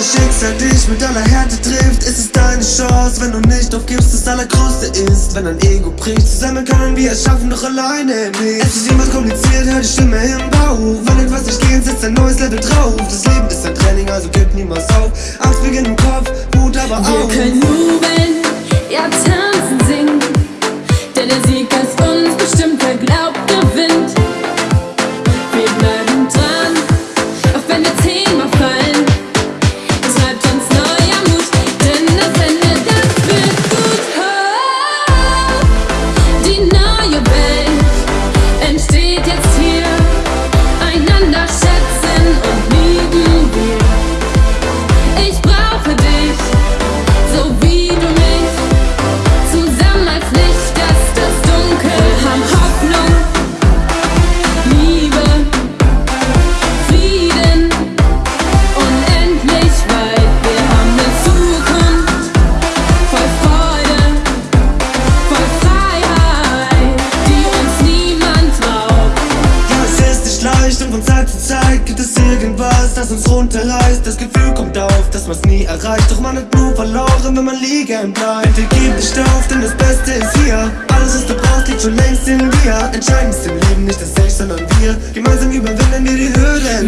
Schicksal dich mit aller Härte trifft, ist es deine Chance. Wenn du nicht aufgibst, das Allergrößte ist, wenn dein Ego bricht. Zusammen können wir es schaffen, doch alleine nicht. Es ist niemals kompliziert, hör die Stimme im Bauch. Wenn etwas nicht geht, setzt ein neues Level drauf. Das Leben ist ein Training, also gib niemals auf. Angst beginnt im Kopf, Mut aber auch. Gibt es irgendwas, das uns runterreißt. Das Gefühl kommt auf, dass man's nie erreicht. Doch man hat nur verloren, wenn man liegen bleibt. Bitte gib nicht auf, denn das Beste ist hier. Alles, was du brauchst, liegt schon längst in dir. Entscheidend ist im Leben nicht das Ich, sondern wir. Gemeinsam überwinden wir die Hürden. Wir